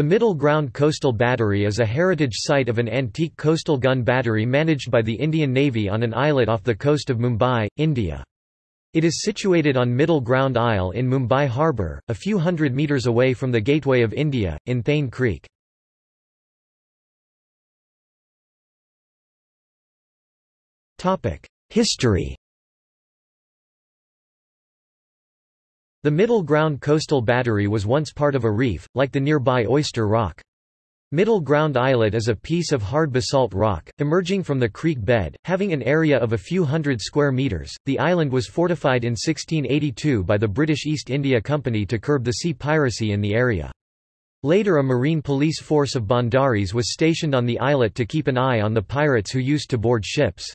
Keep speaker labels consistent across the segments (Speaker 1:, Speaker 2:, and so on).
Speaker 1: The Middle Ground Coastal Battery is a heritage site of an antique coastal gun battery managed by the Indian Navy on an islet off the coast of Mumbai, India. It is situated on Middle Ground Isle in Mumbai Harbour, a few hundred metres away from the Gateway of India, in Thane Creek. History The Middle Ground Coastal Battery was once part of a reef, like the nearby Oyster Rock. Middle Ground Islet is a piece of hard basalt rock, emerging from the creek bed, having an area of a few hundred square metres. The island was fortified in 1682 by the British East India Company to curb the sea piracy in the area. Later a marine police force of Bhandaris was stationed on the islet to keep an eye on the pirates who used to board ships.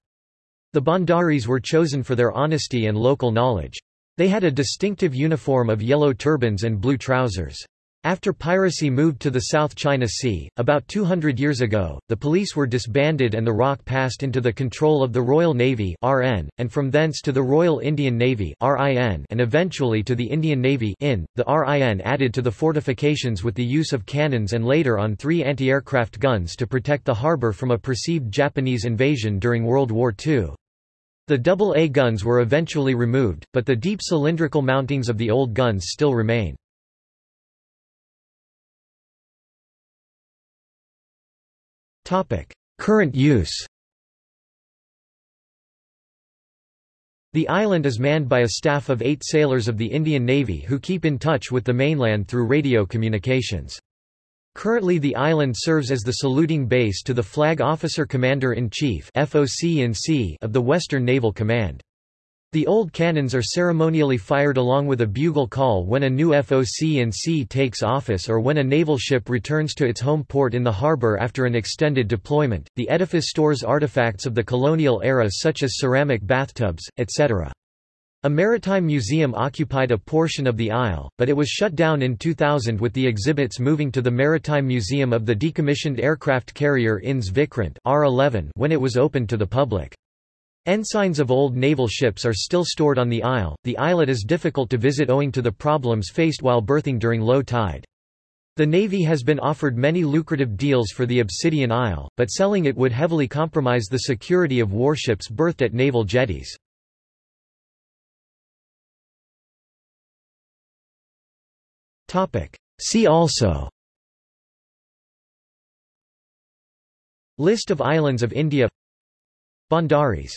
Speaker 1: The Bhandaris were chosen for their honesty and local knowledge. They had a distinctive uniform of yellow turbans and blue trousers. After piracy moved to the South China Sea, about 200 years ago, the police were disbanded and the rock passed into the control of the Royal Navy (RN), and from thence to the Royal Indian Navy (RIN), and eventually to the Indian Navy (IN). The RIN added to the fortifications with the use of cannons and later on three anti-aircraft guns to protect the harbour from a perceived Japanese invasion during World War II. The double-A guns were eventually removed, but the deep cylindrical mountings of the old guns still remain. Current use The island is manned by a staff of eight sailors of the Indian Navy who keep in touch with the mainland through radio communications. Currently the island serves as the saluting base to the Flag Officer Commander-in-Chief of the Western Naval Command. The old cannons are ceremonially fired along with a bugle call when a new FOC-in-C takes office or when a naval ship returns to its home port in the harbor after an extended deployment. The edifice stores artifacts of the colonial era such as ceramic bathtubs, etc. A maritime museum occupied a portion of the isle, but it was shut down in 2000 with the exhibits moving to the Maritime Museum of the decommissioned aircraft carrier INS Vikrant R11 when it was opened to the public. Ensigns of old naval ships are still stored on the isle. The islet is difficult to visit owing to the problems faced while berthing during low tide. The Navy has been offered many lucrative deals for the Obsidian Isle, but selling it would heavily compromise the security of warships berthed at naval jetties. See also. List of islands of India. Bhandaris